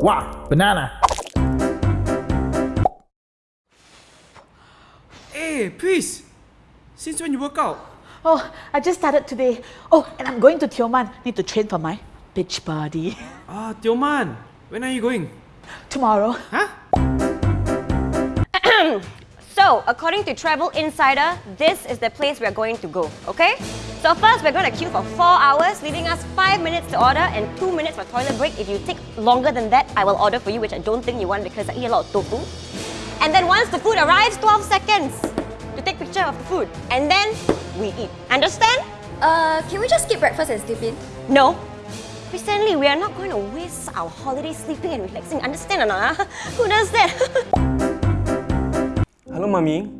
Wow, banana. Hey, Pris! Since when you work out? Oh, I just started today. Oh, and I'm going to Tioman. Need to train for my beach body. Ah, Tioman. When are you going? Tomorrow. Huh? So, according to Travel Insider, this is the place we're going to go, okay? So first, we're going to queue for 4 hours, leaving us 5 minutes to order and 2 minutes for toilet break. If you take longer than that, I will order for you, which I don't think you want because I eat a lot of tofu. And then once the food arrives, 12 seconds to take picture of the food. And then we eat. Understand? Uh, can we just skip breakfast and sleep in? No. Recently, we are not going to waste our holiday sleeping and relaxing. Understand or not? ah? Who does that? Hello, mommy.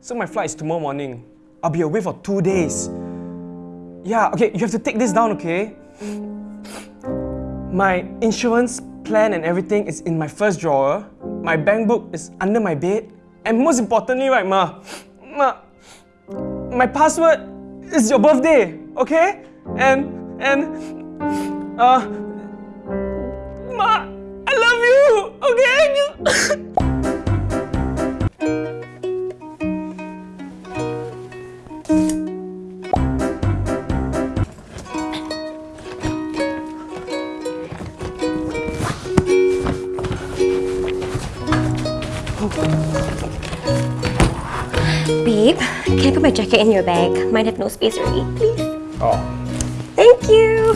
So my flight is tomorrow morning. I'll be away for two days. Yeah, okay, you have to take this down, okay? My insurance plan and everything is in my first drawer. My bank book is under my bed. And most importantly, right, Ma, Ma, my password is your birthday, okay? And, and, uh, Ma, I love you, okay? Babe, can I put my jacket in your bag? Might have no space for already, please. Oh. Thank you.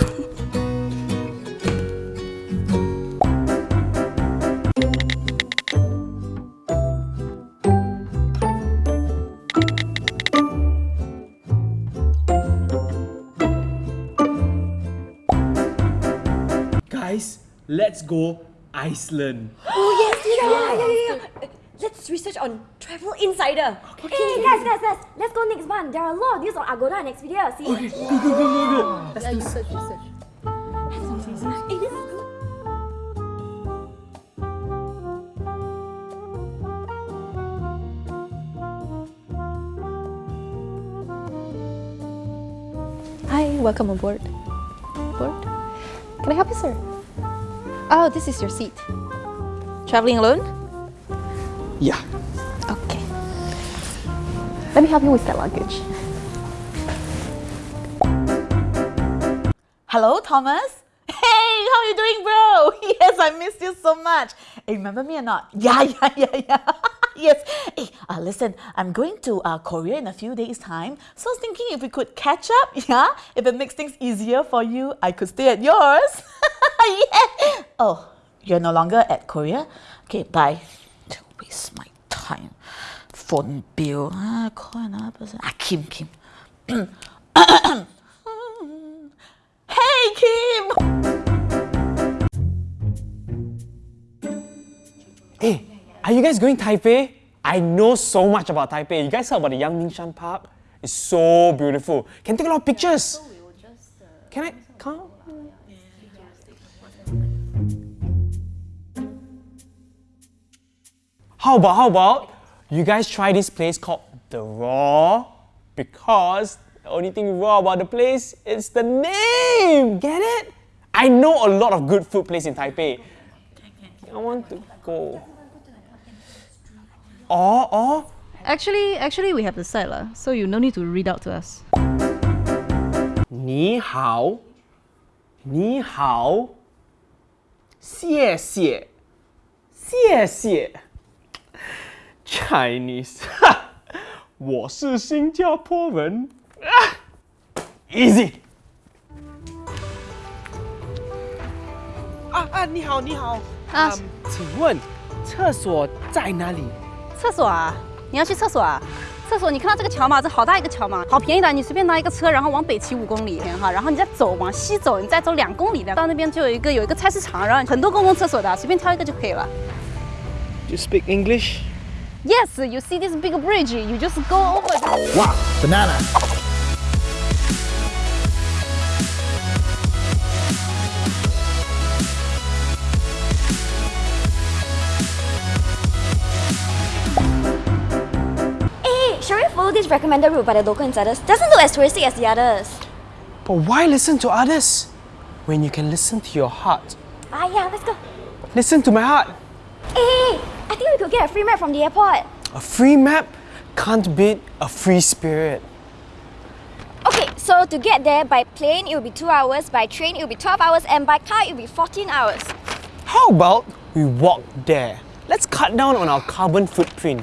Guys, let's go Iceland. Oh yeah, yeah, yeah, yeah, yeah. Let's research on Travel Insider. Okay. Hey guys, guys, guys, let's go next month. There are a lot of news on Agoda and Expedia. See? Okay, go, go, go, go, go. Yeah, you search, you search. Hey, this is good. Hi, welcome aboard. Board? Can I help you, sir? Oh, this is your seat. Traveling alone? Yeah. Okay. Let me help you with that luggage. Hello, Thomas. Hey, how are you doing, bro? Yes, I missed you so much. Hey, remember me or not? Yeah, yeah, yeah, yeah. yes. Hey, uh, listen, I'm going to uh, Korea in a few days' time. So I was thinking if we could catch up, yeah? If it makes things easier for you, I could stay at yours. yeah. Oh, you're no longer at Korea? Okay, bye. Don't waste my time. Phone bill. Ah, call another person. Ah, Kim, Kim. Hey, Kim! Hey, are you guys going Taipei? I know so much about Taipei. You guys heard about the Yangmingshan Park? It's so beautiful. Can take a lot of pictures. Can I come? How about, how about you guys try this place called The Raw? Because the only thing raw about the place is the name. Get it? I know a lot of good food place in Taipei. I want to go. Or, or, Actually, actually, we have the site lah, so you no need to read out to us. 你好，你好，谢谢，谢谢。 Chinese，我是新加坡人。啊，easy。啊啊，你好，你好。啊嗯请问厕所在哪里？厕所啊，你要去厕所啊？厕所，你看到这个桥吗？这好大一个桥嘛，好便宜的，你随便拿一个车，然后往北骑五公里哈，然后你再走往西走，你再走两公里的，到那边就有一个有一个菜市场，然后很多公共厕所的，随便挑一个就可以了。You speak English? Yes, you see this big bridge, you just go over. this. Wow, banana. Hey, shall we follow this recommended route by the local insiders? Doesn't look as touristy as the others. But why listen to others when you can listen to your heart? Ah, yeah, let's go. Listen to my heart. Hey, I think we could get a free map from the airport. A free map can't beat a free spirit. Okay, so to get there by plane, it will be 2 hours, by train, it will be 12 hours, and by car, it will be 14 hours. How about we walk there? Let's cut down on our carbon footprint.